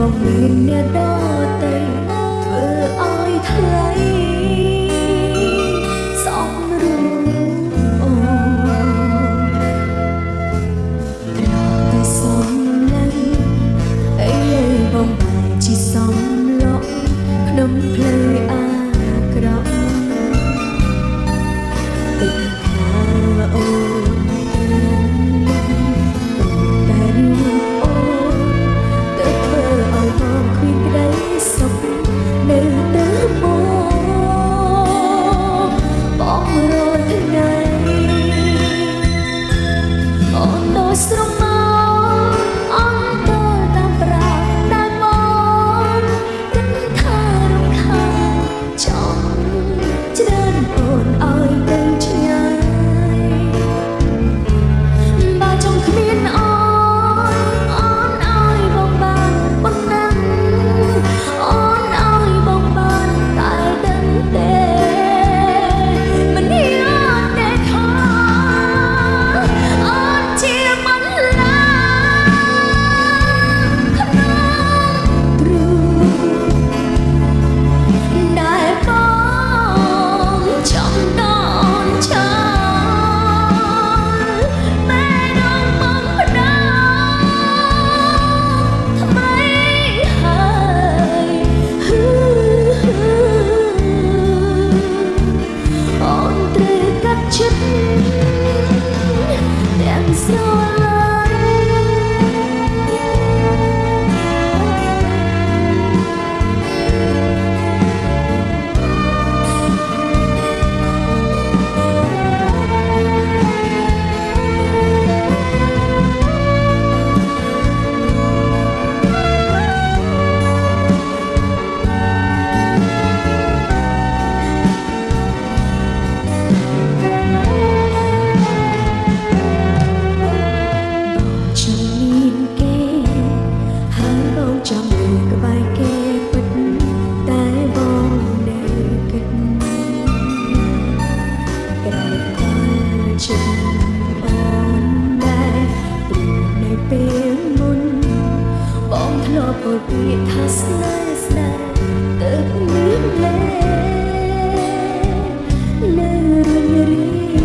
បងមានអ្នកដតៃធ្វើឲ្យថ្លៃ អូពាក្យថាស្នេហ៍ស្នេហ៍ទៅមានលែនៅរឿងរី